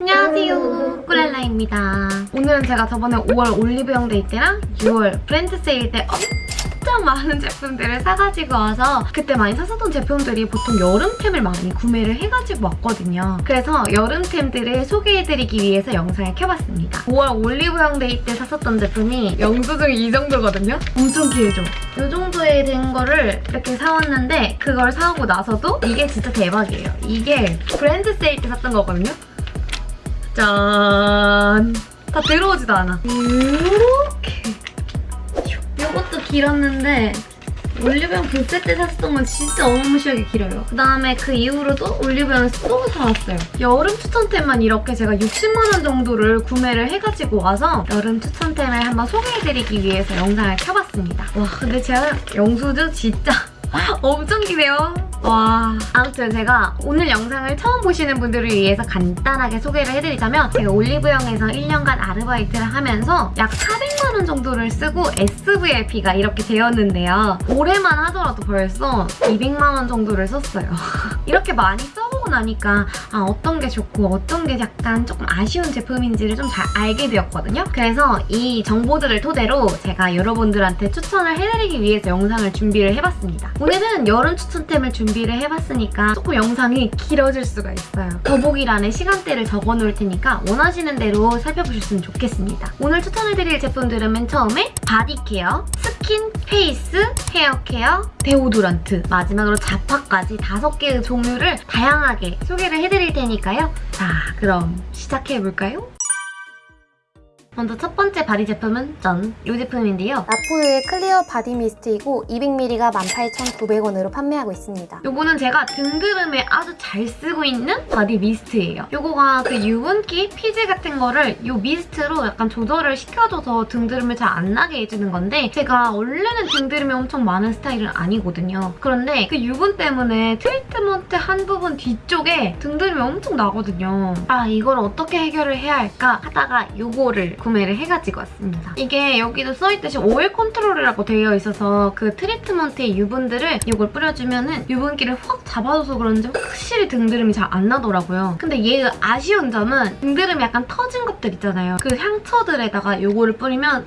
안녕하세요. 꿀렐라입니다. 오늘은 제가 저번에 5월 올리브영 데이 때랑 6월 브랜드 세일 때 엄청 많은 제품들을 사가지고 와서 그때 많이 샀었던 제품들이 보통 여름템을 많이 구매를 해가지고 왔거든요. 그래서 여름템들을 소개해드리기 위해서 영상을 켜봤습니다. 5월 올리브영 데이 때 샀었던 제품이 영수증이 이 정도거든요? 엄청 길죠? 이 정도에 된 거를 이렇게 사왔는데 그걸 사오고 나서도 이게 진짜 대박이에요. 이게 브랜드 세일 때 샀던 거거든요 짠! 다 들어오지도 않아. 이렇게. 이것도 길었는데 올리브영 불세 때 샀던 건 진짜 어마무시하게 길어요. 그다음에 그 이후로도 올리브영에서 또 사왔어요. 여름 추천템만 이렇게 제가 60만 원 정도를 구매를 해가지고 와서 여름 추천템을 한번 소개해드리기 위해서 영상을 켜봤습니다. 와 근데 제가 영수증 진짜 엄청 기네요. 와 아무튼 제가 오늘 영상을 처음 보시는 분들을 위해서 간단하게 소개를 해드리자면 제가 올리브영에서 1년간 아르바이트를 하면서 약 400만 원 정도를 쓰고 SVIP가 이렇게 되었는데요. 올해만 하더라도 벌써 200만 원 정도를 썼어요. 이렇게 많이 써 보고 나니까 아, 어떤 게 좋고 어떤 게 약간 조금 아쉬운 제품인지를 좀 잘 알게 되었거든요. 그래서 이 정보들을 토대로 제가 여러분들한테 추천을 해드리기 위해서 영상을 준비를 해봤습니다. 오늘은 여름 추천템을 준비를 해봤으니까 조금 영상이 길어질 수가 있어요. 더보기란에 시간대를 적어놓을 테니까 원하시는 대로 살펴보셨으면 좋겠습니다. 오늘 추천해드릴 제품들은 맨 처음에 body care, 스킨, 페이스, 헤어케어, 데오도란트, 마지막으로 잡화까지 다섯 개의 종류를 다양하게 소개를 해드릴 테니까요. 자, 그럼 시작해볼까요? 먼저 첫 번째 바디 제품은 짠! 이 제품인데요. 라포유의 클리어 바디 미스트이고 200ml가 18,900원으로 판매하고 있습니다. 요거는 제가 등드름에 아주 잘 쓰고 있는 바디 미스트예요. 요거가 그 유분기, 피지 같은 거를 요 미스트로 약간 조절을 시켜줘서 등드름을 잘 안 나게 해주는 건데 제가 원래는 등드름이 엄청 많은 스타일은 아니거든요. 그런데 그 유분 때문에 트리트먼트 한 부분 뒤쪽에 등드름이 엄청 나거든요. 아 이걸 어떻게 해결을 해야 할까 하다가 요거를 구매를 해가지고 왔습니다. 이게 여기도 써있듯이 오일 컨트롤이라고 되어 있어서 그 트리트먼트의 유분들을 이걸 뿌려주면 은 유분기를 확 잡아줘서 그런지 확실히 등드름이 잘 안 나더라고요. 근데 얘 아쉬운 점은 등드름이 약간 터진 것들 있잖아요. 그 상처들에다가 이거를 뿌리면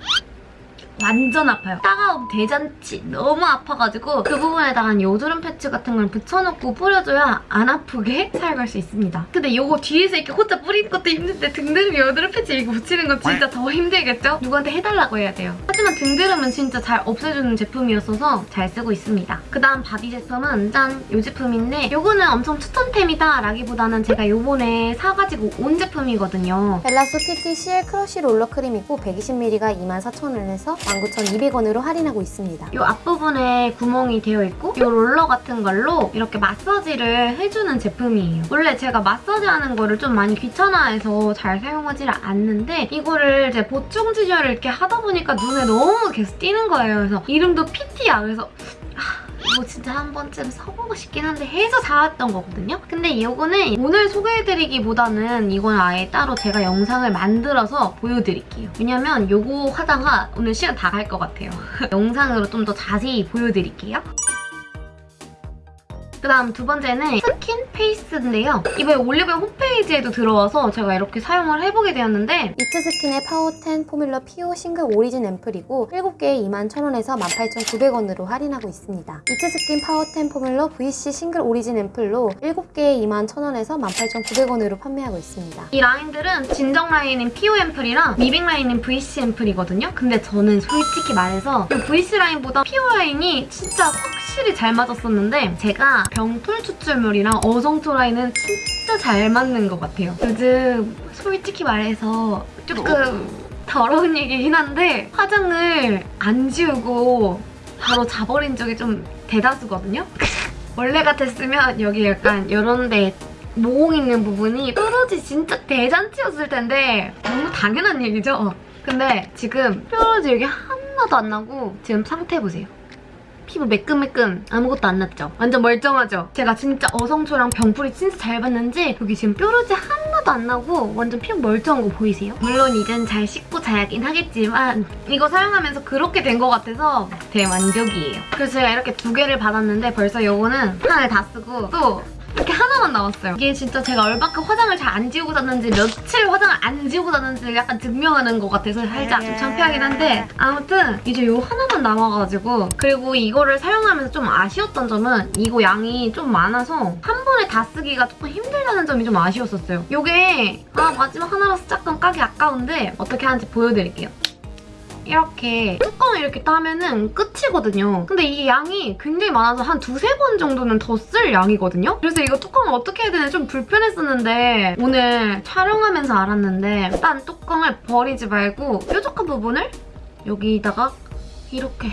완전 아파요. 따가운 대잔치 너무 아파가지고 그 부분에다가 여드름 패치 같은 걸 붙여놓고 뿌려줘야 안 아프게 사용할 수 있습니다. 근데 이거 뒤에서 이렇게 혼자 뿌리는 것도 힘든데 등드름 여드름 패치 이거 붙이는 건 진짜 더 힘들겠죠? 누구한테 해달라고 해야 돼요. 하지만 등드름은 진짜 잘 없애주는 제품이었어서 잘 쓰고 있습니다. 그다음 바디 제품은 짠! 이 제품인데 이거는 엄청 추천템이다 라기보다는 제가 요번에 사가지고 온 제품이거든요. 벨라소 PT CL 크러쉬 롤러 크림이고 120ml가 24,000원에서 19,200원으로 할인하고 있습니다. 이 앞부분에 구멍이 되어 있고 이 롤러 같은 걸로 이렇게 마사지를 해주는 제품이에요. 원래 제가 마사지하는 거를 좀 많이 귀찮아해서 잘 사용하지를 않는데 이거를 이제 보충 진열을 이렇게 하다 보니까 눈에 너무 계속 띄는 거예요. 그래서 이름도 PT야. 그래서 이거 진짜 한 번쯤 써보고 싶긴 한데 해서 사왔던 거거든요. 근데 이거는 오늘 소개해드리기보다는 이건 아예 따로 제가 영상을 만들어서 보여드릴게요. 왜냐면 이거 하다가 오늘 시간 다 갈 것 같아요. 영상으로 좀 더 자세히 보여드릴게요. 그 다음 두 번째는 스킨 페이스인데요. 이번에 올리브영 홈페이지에도 들어와서 제가 이렇게 사용을 해보게 되었는데 이츠 스킨의 파워10 포뮬러 PO 싱글 오리진 앰플이고 7개에 21,000원에서 18,900원으로 할인하고 있습니다. 이츠 스킨 파워10 포뮬러 VC 싱글 오리진 앰플로 7개에 21,000원에서 18,900원으로 판매하고 있습니다. 이 라인들은 진정 라인인 PO 앰플이랑 미백 라인인 VC 앰플이거든요. 근데 저는 솔직히 말해서 이 VC 라인보다 PO 라인이 진짜 확실히 잘 맞았었는데 제가 병풀 추출물이랑 어성 초 라인은 진짜 잘 맞는 것 같아요. 요즘 솔직히 말해서 조금 더러운 얘기긴 한데 화장을 안 지우고 바로 자버린 적이 좀 대다수거든요. 원래 같았으면 여기 약간 이런 데 모공 있는 부분이 뾰루지 진짜 대잔치였을 텐데 너무 당연한 얘기죠? 근데 지금 뾰루지 여기 하나도 안 나고 지금 상태 보세요. 피부 매끈매끈 아무것도 안 났죠? 완전 멀쩡하죠? 제가 진짜 어성초랑 병풀이 진짜 잘 봤는지 여기 지금 뾰루지 하나도 안 나고 완전 피부 멀쩡한 거 보이세요? 물론 이젠 잘 씻고 자야긴 하겠지만 이거 사용하면서 그렇게 된 것 같아서 대만족이에요. 그래서 제가 이렇게 두 개를 받았는데 벌써 이거는 하나를 다 쓰고 또 이렇게 하나 하나만 남았어요. 이게 진짜 제가 얼마큼 화장을 잘 안 지우고 잤는지 며칠 화장을 안 지우고 잤는지 약간 증명하는 것 같아서 살짝 좀 창피하긴 한데 아무튼 이제 요 하나만 남아가지고 그리고 이거를 사용하면서 좀 아쉬웠던 점은 이거 양이 좀 많아서 한 번에 다 쓰기가 조금 힘들다는 점이 좀 아쉬웠었어요. 요게 아 마지막 하나라서 조금 까기 아까운데 어떻게 하는지 보여드릴게요. 이렇게 뚜껑을 이렇게 따면은 끝이거든요. 근데 이게 양이 굉장히 많아서 한 두세 번 정도는 더 쓸 양이거든요. 그래서 이거 뚜껑을 어떻게 해야 되나 좀 불편했었는데 오늘 촬영하면서 알았는데 딴 뚜껑을 버리지 말고 뾰족한 부분을 여기다가 이렇게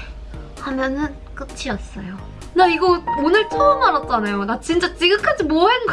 하면은 끝이었어요. 나 이거 오늘 처음 알았잖아요. 나 진짜 지금까지 뭐 한 거...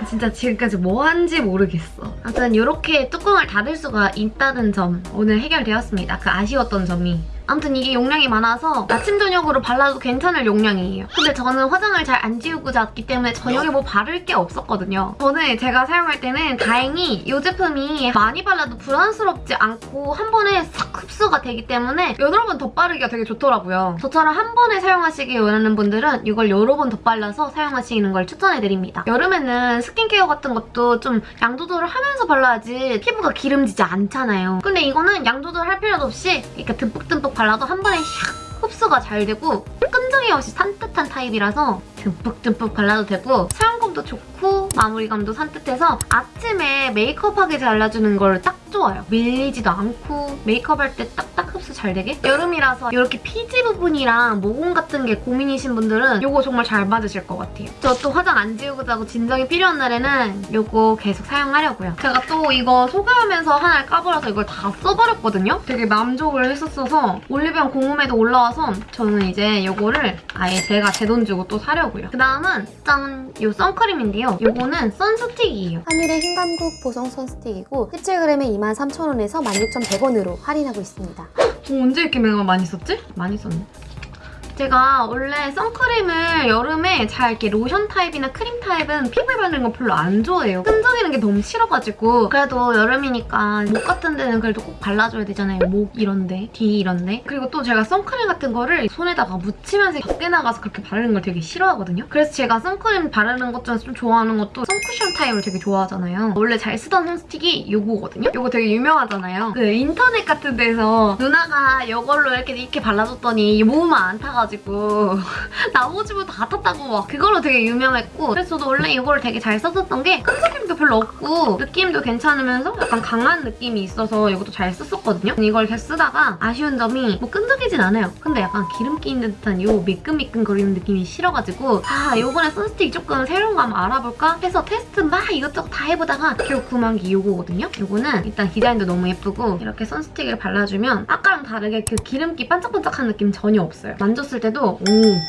진짜 지금까지 뭐 한지 모르겠어. 아무튼 이렇게 뚜껑을 닫을 수가 있다는 점 오늘 해결되었습니다. 그 아쉬웠던 점이. 아무튼 이게 용량이 많아서 아침 저녁으로 발라도 괜찮을 용량이에요. 근데 저는 화장을 잘 안 지우고 잤기 때문에 저녁에 뭐 바를 게 없었거든요. 저는 제가 사용할 때는 다행히 이 제품이 많이 발라도 부담스럽지 않고 한 번에 싹 흡수가 되기 때문에 여러 번 덧바르기가 되게 좋더라고요. 저처럼 한 번에 사용하시길 원하는 분들은 이걸 여러 번 덧발라서 사용하시는 걸 추천해드립니다. 여름에는 스킨케어 같은 것도 좀 양 조절을 하면서 발라야지 피부가 기름지지 않잖아요. 근데 이거는 양 조절할 필요도 없이 이렇게 듬뿍듬뿍 발라도 한 번에 샥 흡수가 잘 되고 끈적이 없이 산뜻한 타입이라서 듬뿍듬뿍 발라도 되고 사용감도 좋고 마무리감도 산뜻해서 아침에 메이크업하게 잘라주는 걸 딱 좋아요. 밀리지도 않고 메이크업할 때 딱딱 흡수 잘 되게 여름이라서 이렇게 피지 부분이랑 모공 같은 게 고민이신 분들은 이거 정말 잘 맞으실 것 같아요. 저 또 화장 안 지우고 자고 진정이 필요한 날에는 이거 계속 사용하려고요. 제가 또 이거 소개하면서 하나를 까버려서 이걸 다 써버렸거든요. 되게 만족을 했었어서 올리브영 공홈에도 올라와서 저는 이제 이거를 아예 제가 제 돈 주고 또 사려고 요. 그 다음은 짠! 이 선크림인데요. 이거는 선스틱이에요. 한율의 흰감국 보송 선스틱이고 17g에 23,000원에서 16,100원으로 할인하고 있습니다. 저 언제 이렇게 내가 많이 썼지? 많이 썼네. 제가 원래 선크림을 여름에 잘 이렇게 로션 타입이나 크림 타입은 피부에 바르는 거 별로 안 좋아해요. 끈적이는 게 너무 싫어가지고 그래도 여름이니까 목 같은 데는 그래도 꼭 발라줘야 되잖아요. 목 이런데, 뒤 이런데. 그리고 또 제가 선크림 같은 거를 손에다가 묻히면서 밖에 나가서 그렇게 바르는 걸 되게 싫어하거든요. 그래서 제가 선크림 바르는 것 중에서 좀 좋아하는 것도 선쿠션 타입을 되게 좋아하잖아요. 원래 잘 쓰던 선스틱이 이거거든요. 이거 되게 유명하잖아요. 그 인터넷 같은 데서 누나가 이걸로 이렇게 이렇게 발라줬더니 몸만 안 타가지고 나머지부 다 탔다고 막 그걸로 되게 유명했고 그래서 저도 원래 이거를 되게 잘 썼었던 게 끈적임도 별로 없고 느낌도 괜찮으면서 약간 강한 느낌이 있어서 이것도 잘 썼었거든요. 이걸 계속 쓰다가 아쉬운 점이 뭐 끈적이진 않아요. 근데 약간 기름기 있는 듯한 요 미끈미끈 거리는 느낌이 싫어가지고 아 이번에 선스틱 조금 새로운 거 한번 알아볼까 해서 테스트 막 이것저것 다 해보다가 결국 구만 게 이거거든요. 이거는 일단 디자인도 너무 예쁘고 이렇게 선스틱을 발라주면 아까랑 다르게 그 기름기 반짝반짝한 느낌 전혀 없어요. 만졌을 때도 오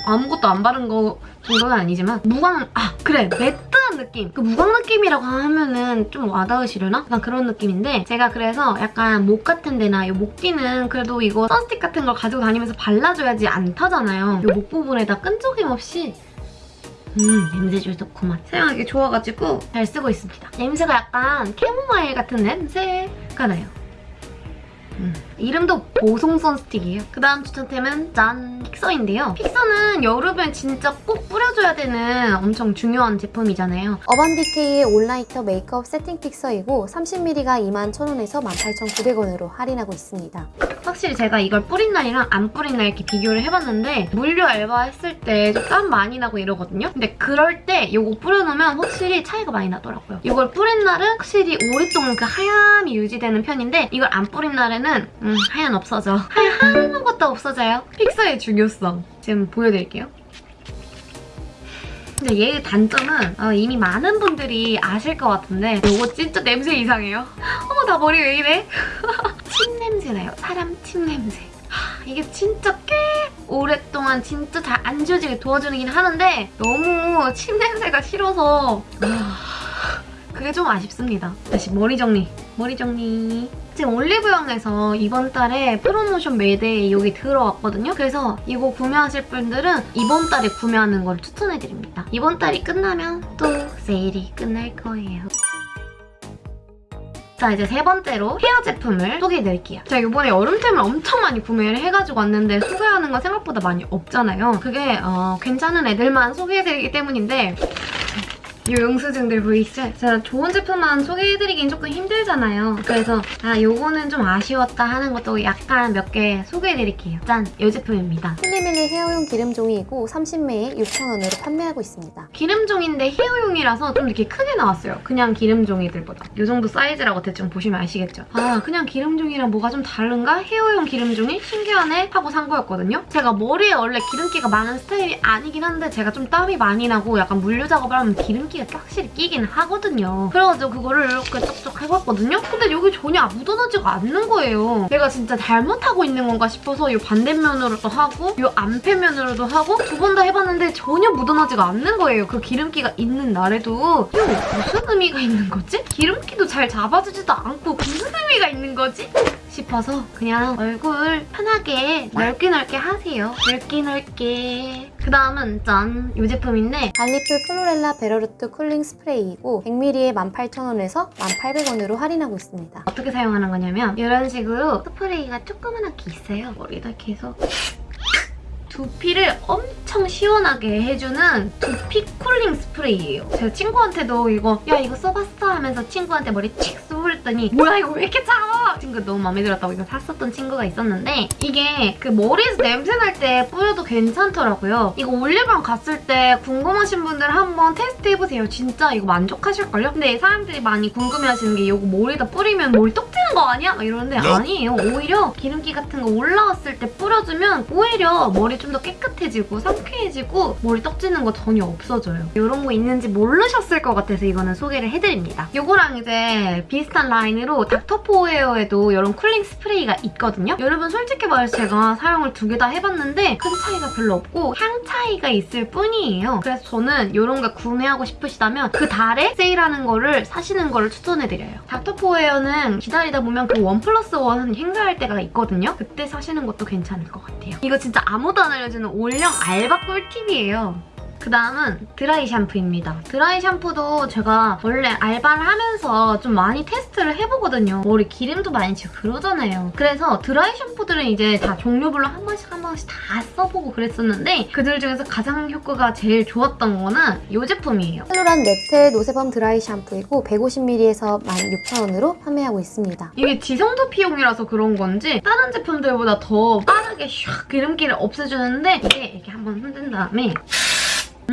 아무것도 안 바른 거 정도는 아니지만 무광 아 그래 매트한 느낌 그 무광 느낌이라고 하면은 좀 와닿으시려나? 약간 그런 느낌인데 제가 그래서 약간 목 같은 데나 이 목뒤는 그래도 이거 선스틱 같은 걸 가지고 다니면서 발라줘야지 안 타잖아요. 이 목 부분에다 끈적임 없이 음 냄새 좋구만 사용하기 좋아가지고 잘 쓰고 있습니다. 냄새가 약간 캐모마일 같은 냄새가 나요. 음. 이름도 보송 선 스틱이에요. 그 다음 추천템은 짠! 픽서인데요. 픽서는 여름에 진짜 꼭 뿌려줘야 되는 엄청 중요한 제품이잖아요. 어반디케이의 올나이터 메이크업 세팅 픽서이고 30ml가 21,000원에서 18,900원으로 할인하고 있습니다. 확실히 제가 이걸 뿌린 날이랑 안 뿌린 날 이렇게 비교를 해봤는데 물류 알바 했을 때좀땀 많이 나고 이러거든요. 근데 그럴 때 이거 뿌려놓으면 확실히 차이가 많이 나더라고요. 이걸 뿌린 날은 확실히 오랫동안 그 하얀이 유지되는 편인데 이걸 안 뿌린 날에는 음, 하얀 없어져. 하얀 아무것도 없어져요. 픽서의 중요성 지금 보여드릴게요. 근데 얘의 단점은 어, 이미 많은 분들이 아실 것 같은데 이거 진짜 냄새 이상해요. 어머 나 머리 왜 이래? 침 냄새 나요. 사람 침 냄새. 하, 이게 진짜 꽤 오랫동안 진짜 잘 안 지워지게 도와주긴 하는데 너무 침 냄새가 싫어서 아, 그게 좀 아쉽습니다. 다시 머리 정리. 머리 정리. 지금 올리브영에서 이번 달에 프로모션 매대에 여기 들어왔거든요. 그래서 이거 구매하실 분들은 이번 달에 구매하는 걸 추천해드립니다. 이번 달이 끝나면 또 세일이 끝날 거예요. 자 이제 세 번째로 헤어 제품을 소개해드릴게요. 제가 이번에 여름템을 엄청 많이 구매를 해가지고 왔는데 소개하는 건 생각보다 많이 없잖아요. 그게 어, 괜찮은 애들만 소개해드리기 때문인데 이 영수증들 보이시죠? 제가 좋은 제품만 소개해드리긴 조금 힘들잖아요. 그래서 아 요거는 좀 아쉬웠다 하는 것도 약간 몇 개 소개해드릴게요. 짠! 이 제품입니다. 필리밀리 헤어용 기름종이이고 30매에 6,000원으로 판매하고 있습니다. 기름종인데 헤어용이라서 좀 이렇게 크게 나왔어요. 그냥 기름종이들보다. 이 정도 사이즈라고 대충 보시면 아시겠죠? 아 그냥 기름종이랑 뭐가 좀 다른가? 헤어용 기름종이 신기하네 하고 산 거였거든요. 제가 머리에 원래 기름기가 많은 스타일이 아니긴 한데 제가 좀 땀이 많이 나고 약간 물류 작업을 하면 기름기 가 확실히 끼긴 하거든요. 그래가지고 그거를 이렇게 쩍쩍 해봤거든요. 근데 여기 전혀 묻어나지가 않는 거예요. 내가 진짜 잘못하고 있는 건가 싶어서 이 반대면으로도 하고 이 앞에면으로도 하고 두 번 다 해봤는데 전혀 묻어나지가 않는 거예요. 그 기름기가 있는 날에도 이거 무슨 의미가 있는 거지? 기름기도 잘 잡아주지도 않고 무슨 의미가 있는 거지? 싶어서 그냥 얼굴 편하게 넓게 넓게 하세요. 넓게 넓게. 그 다음은 짠! 이 제품인데 빌리프 클로렐라 베러루트 쿨링 스프레이이고 100ml에 18,000원에서 1,800원으로 할인하고 있습니다. 어떻게 사용하는 거냐면 이런 식으로 스프레이가 조그만하게 있어요. 머리다 이렇게 해서 두피를 엄청 시원하게 해주는 두피 쿨링 스프레이예요. 제가 친구한테도 이거 야 이거 써봤어 하면서 친구한테 머리 칙 쏘랬더니 뭐야 이거 왜 이렇게 차가워? 친구 너무 마음에 들었다고 이거 샀었던 친구가 있었는데 이게 그 머리에서 냄새 날 때 뿌려도 괜찮더라고요. 이거 올리브영 갔을 때 궁금하신 분들 한번 테스트 해보세요. 진짜 이거 만족하실걸요? 근데 사람들이 많이 궁금해하시는 게 이거 머리에다 뿌리면 머리 떡 지는 거 아니야? 막 이러는데 아니에요. 오히려 기름기 같은 거 올라왔을 때 뿌려주면 오히려 머리 좀더 깨끗해지고 상쾌해지고 머리 떡지는 거 전혀 없어져요. 이런 거 있는지 모르셨을 것 같아서 이거는 소개를 해드립니다. 이거랑 이제 비슷한 라인으로 닥터포에어에도 이런 쿨링 스프레이가 있거든요. 여러분 솔직히 말해서 제가 사용을 두 개 다 해봤는데 큰 차이가 별로 없고 향 차이가 있을 뿐이에요. 그래서 저는 이런 거 구매하고 싶으시다면 그 달에 세일하는 거를 사시는 거를 추천해드려요. 닥터포에어는 기다리다 보면 그 원 플러스 원 행사할 때가 있거든요. 그때 사시는 것도 괜찮을 것 같아요. 이거 진짜 아무도 안 알려주는 올영 알바 꿀팁이에요. 그 다음은 드라이 샴푸입니다. 드라이 샴푸도 제가 원래 알바를 하면서 좀 많이 테스트를 해보거든요. 머리 기름도 많이 지고 그러잖아요. 그래서 드라이 샴푸들은 이제 다 종류별로 한 번씩 한 번씩 다 써보고 그랬었는데 그들 중에서 가장 효과가 제일 좋았던 거는 이 제품이에요. 셀로란 네틀 노세범 드라이 샴푸이고 150ml에서 16,000원으로 판매하고 있습니다. 이게 지성도 피용이라서 그런 건지 다른 제품들보다 더 빠르게 샥 기름기를 없애주는데 이게 이렇게 한번 흔든 다음에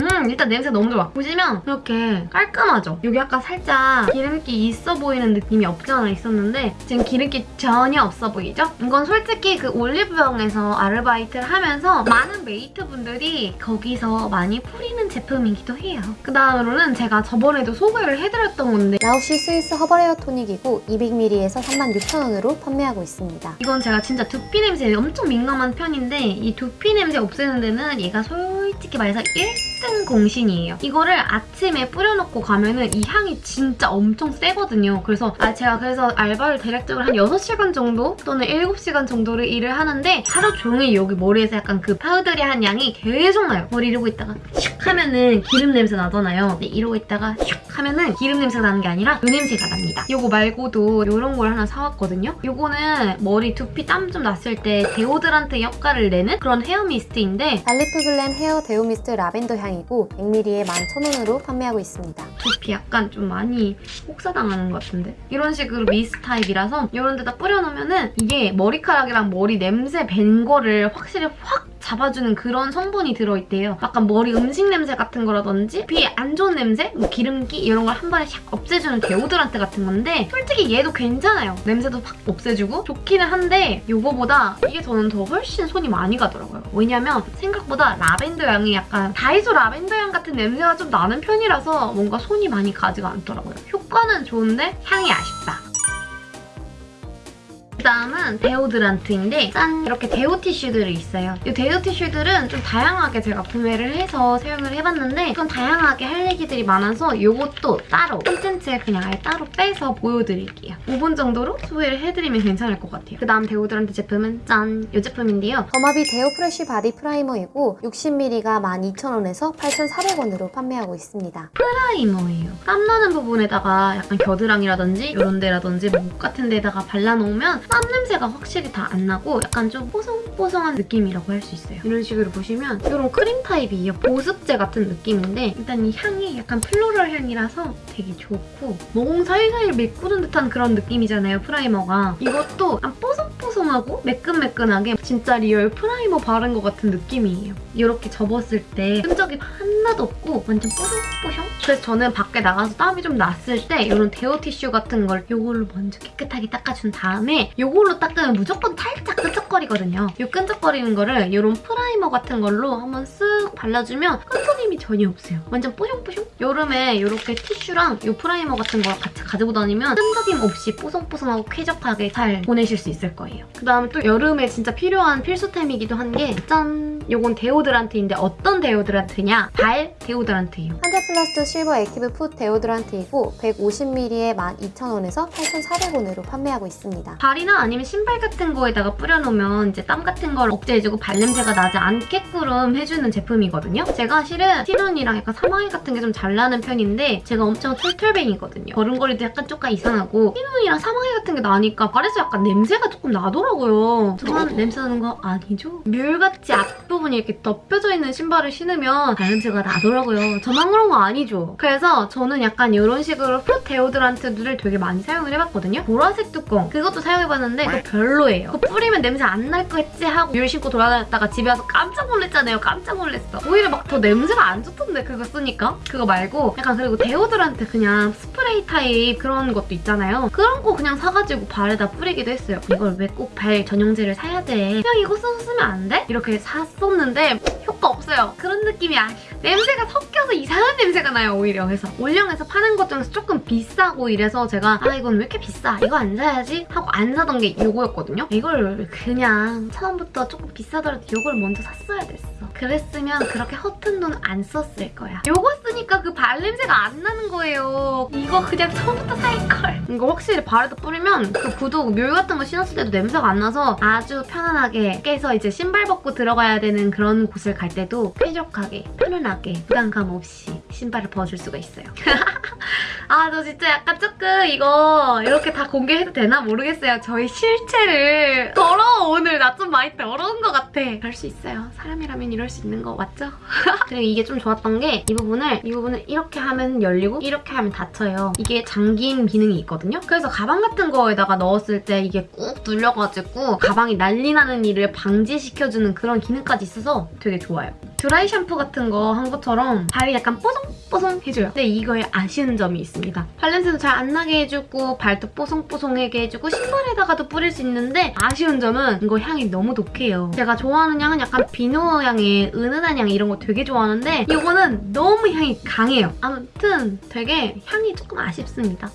음 일단 냄새 너무 좋아. 보시면 이렇게 깔끔하죠? 여기 아까 살짝 기름기 있어 보이는 느낌이 없지 않아 있었는데 지금 기름기 전혀 없어 보이죠? 이건 솔직히 그 올리브영에서 아르바이트를 하면서 많은 메이트분들이 거기서 많이 뿌리는 제품이기도 해요. 그 다음으로는 제가 저번에도 소개를 해드렸던 건데 라우시 스위스 허벌 헤어 토닉이고 200ml에서 36,000원으로 판매하고 있습니다. 이건 제가 진짜 두피 냄새에 엄청 민감한 편인데 이 두피 냄새 없애는 데는 얘가 솔직히 말해서 1 등 공신이에요. 이거를 아침에 뿌려놓고 가면은 이 향이 진짜 엄청 세거든요. 그래서 아 제가 그래서 알바를 대략적으로 한 6시간 정도 또는 7시간 정도를 일을 하는데 하루 종일 여기 머리에서 약간 그 powdery한 향이 계속 나요. 머리 이러고 있다가 슉 하면은 기름 냄새 나잖아요. 근데 이러고 있다가 슉 하면은 기름 냄새가 나는 게 아니라 그 냄새가 납니다. 이거 말고도 이런 걸 하나 사왔거든요. 이거는 머리 두피 땀 좀 났을 때 데오드란트 역할을 내는 그런 헤어 미스트인데 발리프 글램 헤어 데오 미스트 라벤더 향이 고 100ml에 11,000원으로 판매하고 있습니다. 두피 약간 좀 많이 혹사당하는 것 같은데? 이런 식으로 미스트 타입이라서 이런 데다 뿌려놓으면 이게 머리카락이랑 머리 냄새 밴 거를 확실히 확 잡아주는 그런 성분이 들어있대요. 약간 머리 음식 냄새 같은 거라든지 두피 안 좋은 냄새, 뭐 기름기 이런 걸 한 번에 샥 없애주는 데오드란트 같은 건데 솔직히 얘도 괜찮아요. 냄새도 확 없애주고 좋기는 한데 이거보다 이게 저는 더 훨씬 손이 많이 가더라고요. 왜냐면 생각보다 라벤더 향이 약간 다이소 라벤더 향 같은 냄새가 좀 나는 편이라서 뭔가 손이 많이 가지가 않더라고요. 효과는 좋은데 향이 아쉽다. 그다음은 데오드란트인데 짠! 이렇게 데오 티슈들이 있어요. 이 데오 티슈들은 좀 다양하게 제가 구매를 해서 사용을 해봤는데 좀 다양하게 할 얘기들이 많아서 이것도 따로 콘텐츠에 그냥 아예 따로 빼서 보여드릴게요. 5분 정도로 소개를 해드리면 괜찮을 것 같아요. 그 다음 데오드란트 제품은 짠! 이 제품인데요. 더마비 데오 프레쉬 바디 프라이머이고 60ml가 12,000원에서 8,400원으로 판매하고 있습니다. 프라이머예요. 땀나는 부분에다가 약간 겨드랑이라든지 이런 데라든지 목 같은 데다가 발라놓으면 땀 냄새가 확실히 다 안 나고 약간 좀 뽀송뽀송한 느낌이라고 할 수 있어요. 이런 식으로 보시면 이런 크림 타입이에요. 보습제 같은 느낌인데 일단 이 향이 약간 플로럴 향이라서 되게 좋고 모공 사이사이를 메꾸는 듯한 그런 느낌이잖아요, 프라이머가. 이것도 뽀송뽀송하고 매끈매끈하게 진짜 리얼 프라이머 바른 것 같은 느낌이에요. 이렇게 접었을 때 끈적임 하나도 없고 완전 뽀송뽀송? 그래서 저는 밖에 나가서 땀이 좀 났을 때 이런 데오 티슈 같은 걸 이걸로 먼저 깨끗하게 닦아준 다음에 이걸로 닦으면 무조건 살짝 끈적거리거든요. 이 끈적거리는 거를 이런 프라이머 같은 걸로 한번 쓱 발라주면 끈적임이 전혀 없어요. 완전 뽀송뽀송? 여름에 이렇게 티슈랑 이 프라이머 같은 거 같이 가지고 다니면 끈적임 없이 뽀송뽀송하고 쾌적하게 잘 보내실 수 있을 거예요. 그다음에 또 여름에 진짜 필요한 필수템이기도 한 게 짠! 요건 데오드란트인데 어떤 데오드란트냐? 발 데오드란트예요. 한제플러스 실버 액티브 풋 데오드란트이고 150ml에 12,000원에서 8,400원으로 판매하고 있습니다. 발이나 아니면 신발 같은 거에다가 뿌려놓으면 이제 땀 같은 걸 억제해주고 발냄새가 나지 않게끔 해주는 제품이거든요. 제가 실은 티눈이랑 약간 사마귀 같은 게 좀 잘 나는 편인데 제가 엄청 털털뱅이거든요. 걸음걸이도 약간 조금 이상하고 티눈이랑 사마귀 같은 게 나니까 발에서 약간 냄새가 조금 나더라고요. 저만 냄새 나는 거 아니죠? 뮬같이 앞부분이 이렇게 덮여져 있는 신발을 신으면 발냄새가 나더라고요. 저만 그런 거 아니죠? 그래서 저는 약간 이런 식으로 foot 데오드란트들을 되게 많이 사용을 해봤거든요. 보라색 뚜껑 그것도 사용해봤는데 그거 별로예요. 그거 뿌리면 냄새 안 나겠지 하고 뮬 신고 돌아다녔다가 집에 와서 깜짝 놀랐잖아요. 깜짝 놀랐어. 오히려 막 더 냄새가 안 좋던데 그거 쓰니까? 그거 말고 약간 그리고 데오드란트 그냥 스프레이 타입 그런 것도 있잖아요. 그런 거 그냥 사가지고 발에다 뿌리기도 했어요. 이걸 왜 꼭 발 전용제를 사야 돼? 그냥 이거 쓰면 안 돼? 이렇게 샀었는데 효과 없어요. 그런 느낌이 아니에요. 냄새가 섞여서 이상한 냄새가 나요 오히려. 그래서 올영에서 파는 것 중에서 조금 비싸고 이래서 제가 아 이건 왜 이렇게 비싸? 이거 안 사야지? 하고 안 사던 게 이거였거든요. 이걸 그냥 처음부터 조금 비싸더라도 이걸 먼저 샀어야 됐어. 그랬으면 그렇게 허튼 돈 안 썼을 거야. 이거 쓰니까 그 발냄새가 안 나는 거예요. 이거 그냥 처음부터 살걸. 이거 확실히 발에다 뿌리면 그 구두 뮬 같은 거 신었을 때도 냄새가 안 나서 아주 편안하게 깨서 이제 신발 벗고 들어가야 되는 그런 곳을 갈 때도 쾌적하게 편안하게 부담감 없이 신발을 벗을 수가 있어요. 아, 저 진짜 약간 조금 이거 이렇게 다 공개해도 되나 모르겠어요. 저희 실체를 더러워 오늘 나 좀 많이 더러운 것 같아. 그럴 수 있어요. 사람이라면 이럴 수 있는 거 맞죠? 그리고 이게 좀 좋았던 게 이 부분을 이 부분을 이렇게 하면 열리고 이렇게 하면 닫혀요. 이게 잠긴 기능이 있거든요. 그래서 가방 같은 거에다가 넣었을 때 이게 꾹 눌려가지고 가방이 난리 나는 일을 방지시켜주는 그런 기능까지 있어서 되게 좋아요. 드라이 샴푸 같은 거 한 것처럼 발이 약간 뽀송뽀송해져요. 근데 이거에 아쉬운 점이 있 습니다. 발냄새도 잘 안 나게 해주고 발도 뽀송뽀송하게 해주고 신발에다가도 뿌릴 수 있는데 아쉬운 점은 이거 향이 너무 독해요. 제가 좋아하는 향은 약간 비누 향의 은은한 향 이런 거 되게 좋아하는데 이거는 너무 향이 강해요. 아무튼 되게 향이 조금 아쉽습니다.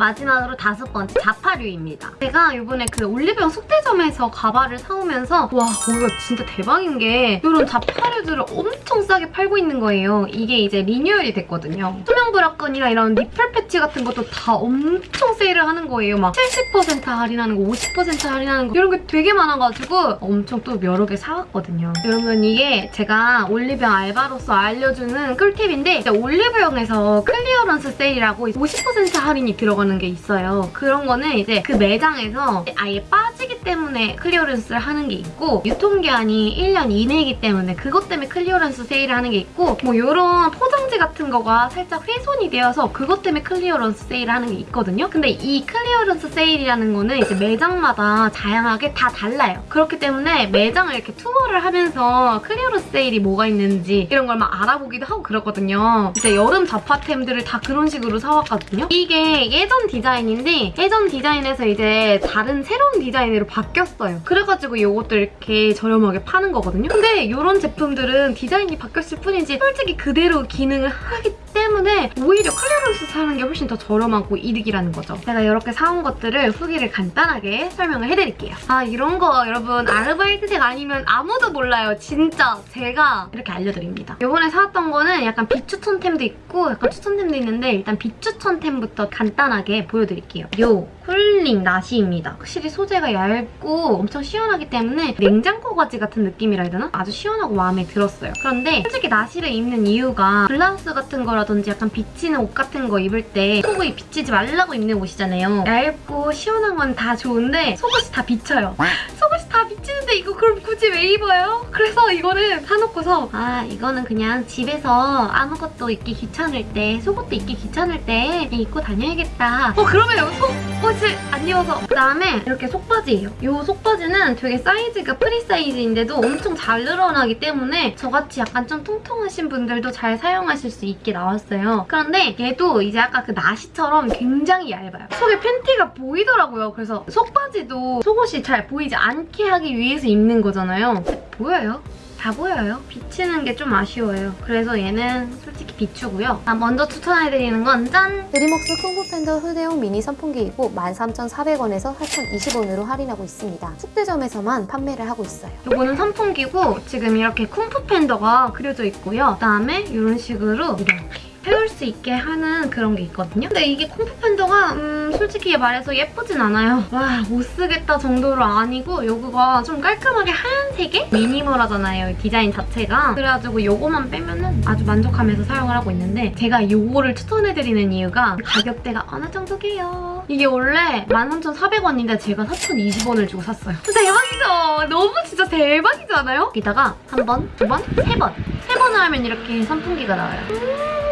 마지막으로 다섯 번째 잡화류입니다. 제가 이번에 그 올리브영 숙대점에서 가발을 사오면서 와 거기가 진짜 대박인 게 이런 잡화류들을 엄청 싸게 팔고 있는 거예요. 이게 이제 리뉴얼이 됐거든요. 투명 브라끈이나 이런 nipple 패치 같은 것도 다 엄청 세일을 하는 거예요. 막 70% 할인하는 거, 50% 할인하는 거 이런 게 되게 많아가지고 엄청 또 여러 개 사왔거든요. 여러분 이게 제가 올리브영 알바로서 알려주는 꿀팁인데 올리브영에서 clearance 세일이라고 50% 할인이 들어가는 게 있어요. 그런 거는 이제 그 매장에서 아예 빠 때문에 clearance를 하는 게 있고 유통기한이 1년 이내이기 때문에 그것 때문에 clearance 세일을 하는 게 있고 뭐 이런 포장지 같은 거가 살짝 훼손이 되어서 그것 때문에 clearance 세일을 하는 게 있거든요. 근데 이 clearance 세일이라는 거는 이제 매장마다 다양하게 다 달라요. 그렇기 때문에 매장을 이렇게 투어를 하면서 clearance 세일이 뭐가 있는지 이런 걸 막 알아보기도 하고 그러거든요. 이제 여름 잡화템들을 다 그런 식으로 사왔거든요. 이게 예전 디자인인데 예전 디자인에서 이제 다른 새로운 디자인으로 바뀌었어요. 그래가지고 이것도 이렇게 저렴하게 파는 거거든요. 근데 이런 제품들은 디자인이 바뀌었을 뿐이지 솔직히 그대로 기능을 하기 때문에 오히려 clearance 사는 게 훨씬 더 저렴하고 이득이라는 거죠. 제가 이렇게 사온 것들을 후기를 간단하게 설명을 해드릴게요. 아 이런 거 여러분 아르바이트생 아니면 아무도 몰라요. 진짜 제가 이렇게 알려드립니다. 이번에 사왔던 거는 약간 비추천템도 있고 약간 추천템도 있는데 일단 비추천템부터 간단하게 보여드릴게요. 요 쿨 힐링 나시입니다. 확실히 소재가 얇고 엄청 시원하기 때문에 냉장고 바지 같은 느낌이라 해야 되나? 아주 시원하고 마음에 들었어요. 그런데 솔직히 나시를 입는 이유가 블라우스 같은 거라든지 약간 비치는 옷 같은 거 입을 때 속이 비치지 말라고 입는 옷이잖아요. 얇고 시원한 건 다 좋은데 속옷이 다 비쳐요. 속옷이 다 비치는데 이거 그럼 굳이 왜 입어요? 그래서 이거는 사놓고서 아 이거는 그냥 집에서 아무것도 입기 귀찮을 때 속옷도 입기 귀찮을 때 입고 다녀야겠다. 어 그러면 속옷을 안 입어서 그다음에 이렇게 속바지예요. 이 속바지는 되게 사이즈가 프리 사이즈인데도 엄청 잘 늘어나기 때문에 저같이 약간 좀 통통하신 분들도 잘 사용하실 수 있게 나왔어요. 그런데 얘도 이제 아까 그 나시처럼 굉장히 얇아요. 속에 팬티가 보이더라고요. 그래서 속바지도 속옷이 잘 보이지 않게 하기 위해서 입는 거잖아요. 보여요? 다 보여요. 비치는 게 좀 아쉬워요. 그래서 얘는 솔직히 비추고요. 아, 먼저 추천해드리는 건 짠! 드리먹스 쿵푸팬더 휴대용 미니 선풍기이고 13,400원에서 4,020원으로 할인하고 있습니다. 축대점에서만 판매를 하고 있어요. 요거는 선풍기고 지금 이렇게 쿵푸 팬더가 그려져 있고요. 그다음에 이런 식으로 이렇게 세울 수 있게 하는 그런 게 있거든요. 근데 이게 쿵푸 팬더가 음, 솔직히 말해서 예쁘진 않아요. 와, 못 쓰겠다 정도로 아니고 요거가 좀 깔끔하게 하얀색에 미니멀하잖아요, 이 디자인 자체가. 그래가지고 요거만 빼면 은 아주 만족하면서 사용을 하고 있는데 제가 요거를 추천해드리는 이유가 가격대가 어느 정도게요? 이게 원래 13,400원인데 제가 4,020원을 주고 샀어요. 대박이죠? 너무 진짜 대박이지 않아요? 여기다가 한 번, 두 번, 세 번. 세 번을 하면 이렇게 선풍기가 나와요.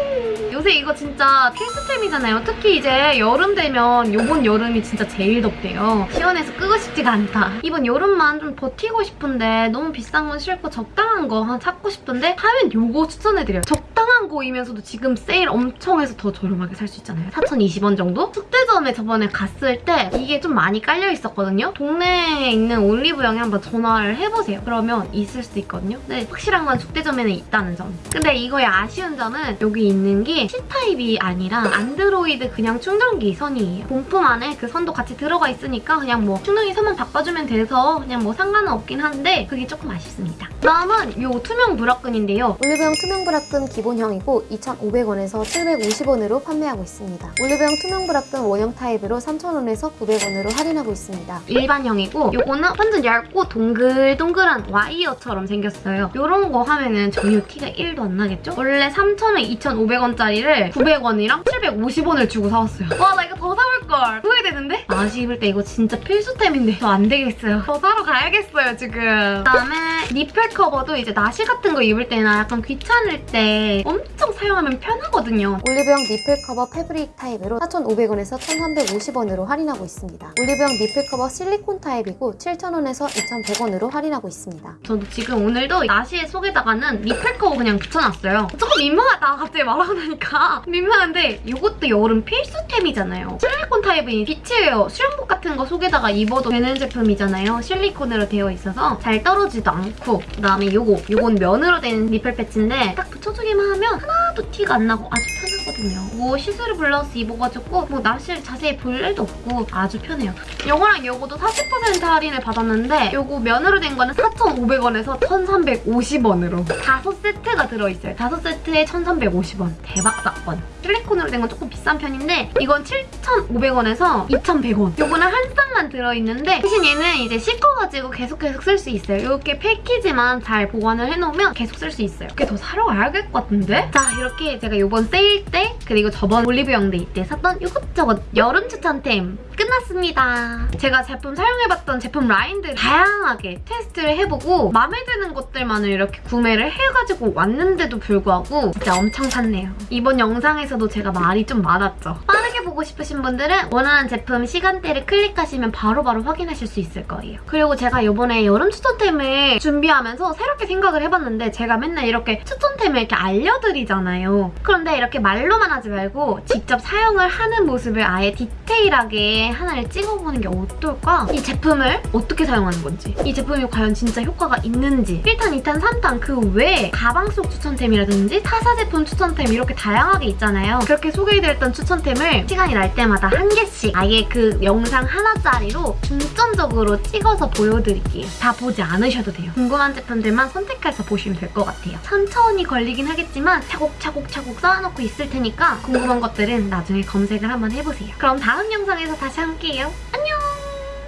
요새 이거 진짜 필수템이잖아요. 특히 이제 여름 되면 요번 여름이 진짜 제일 덥대요. 시원해서 끄고 싶지가 않다. 이번 여름만 좀 버티고 싶은데 너무 비싼 건 싫고 적당한 거 하나 찾고 싶은데 하면 요거 추천해드려요. 적당한 거이면서도 지금 세일 엄청 해서 더 저렴하게 살 수 있잖아요. 4,020원 정도? 숙대점에 저번에 갔을 때 이게 좀 많이 깔려 있었거든요. 동네에 있는 올리브영에 한번 전화를 해보세요. 그러면 있을 수 있거든요. 근데 확실한 건 숙대점에는 있다는 점. 근데 이거의 아쉬운 점은 여기 있는 게 C타입이 아니라 안드로이드 그냥 충전기 선이에요. 본품 안에 그 선도 같이 들어가 있으니까 그냥 뭐 충전기 선만 바꿔주면 돼서 그냥 뭐 상관은 없긴 한데 그게 조금 아쉽습니다. 다음은 이 투명 브라끈인데요. 올리브영 투명 브라끈 기본형이고 2,500원에서 750원으로 판매하고 있습니다. 올리브영 투명 브라끈 원형 타입으로 3,000원에서 900원으로 할인하고 있습니다. 일반형이고 요거는 완전 얇고 동글동글한 와이어처럼 생겼어요. 요런 거 하면은 전혀 티가 1도 안 나겠죠? 원래 3,000원, 2,500원짜리 를 900원이랑 750원을 주고 사왔어요. 와 나 이거 더 사올걸! 후회되는데? 나시 입을 때 이거 진짜 필수템인데 저 안 되겠어요. 더 사러 가야겠어요 지금. 그다음에 nipple cover도 이제 나시 같은 거 입을 때나 약간 귀찮을 때 엄청 사용하면 편하거든요. 올리브영 nipple cover 패브릭 타입으로 4,500원에서 1,350원으로 할인하고 있습니다. 올리브영 nipple cover 실리콘 타입이고 7,000원에서 2,100원으로 할인하고 있습니다. 저도 지금 오늘도 나시의 속에다가는 nipple cover 그냥 붙여놨어요. 조금 민망하다 갑자기 말하고 나니까 민망한데 이것도 여름 필수템이잖아요. 실리콘 타입은 비치웨어, 수영복 같은 거 속에다가 입어도 되는 제품이잖아요. 실리콘으로 되어 있어서 잘 떨어지도 않고 그다음에 요거, 요건 면으로 된 nipple patch인데 딱 붙여주기만 하면 하나도 티가 안 나고 아주 편하거든요. 뭐 시스루 블라우스 입어가지고 뭐 나시를 자세히 볼 일도 없고 아주 편해요. 요거랑 요거도 40% 할인을 받았는데 요거 면으로 된 거는 4,500원에서 1,350원으로 다섯 세트가 들어있어요. 다섯 세트에 1,350원. 대박 사건. 실리콘으로 된 건 조금 비싼 편인데 이건 7,500원에서 2,100원. 요거는 한 쌍만 들어있는데 대신 얘는 이제 씻어가지고 계속 계속 쓸 수 있어요. 이렇게 패키지만 잘 보관을 해놓으면 계속 쓸 수 있어요. 이렇게 더 사러 가야 될 것 같은데? 자 이렇게 제가 요번 세일 때 그리고 저번 올리브영 데이 때 샀던 이것저것 여름 추천템 끝났습니다. 제가 제품 사용해봤던 제품 라인들 다양하게 테스트를 해보고 마음에 드는 것들만을 이렇게 구매를 해가지고 왔는데도 불구하고 진짜 엄청 샀네요. 이번 영상에서도 제가 말이 좀 많았죠. 빠르게 보고 싶으신 분들은 원하는 제품 시간대를 클릭하시면 바로바로 확인하실 수 있을 거예요. 그리고 제가 이번에 여름 추천템을 준비하면서 새롭게 생각을 해봤는데 제가 맨날 이렇게 추천템을 이렇게 알려드리잖아요. 그런데 이렇게 말로만 하지 말고 직접 사용을 하는 모습을 아예 디테일하게 하나를 찍어보는 게 어떨까? 이 제품을 어떻게 사용하는 건지 이 제품이 과연 진짜 효과가 있는지 1탄, 2탄, 3탄 그 외에 가방 속 추천템이라든지 타사 제품 추천템 이렇게 다양하게 있잖아요. 그렇게 소개해드렸던 추천템을 시간이 날 때마다 한 개씩 아예 그 영상 하나짜리로 중점적으로 찍어서 보여드릴게요. 다 보지 않으셔도 돼요. 궁금한 제품들만 선택해서 보시면 될 것 같아요. 천천히 걸리긴 하겠지만 차곡차곡차곡 쌓아놓고 있을 테니까 궁금한 것들은 나중에 검색을 한번 해보세요. 그럼 다음 영상에서 다시 함께요, 안녕!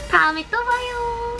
다음에 또 봐요.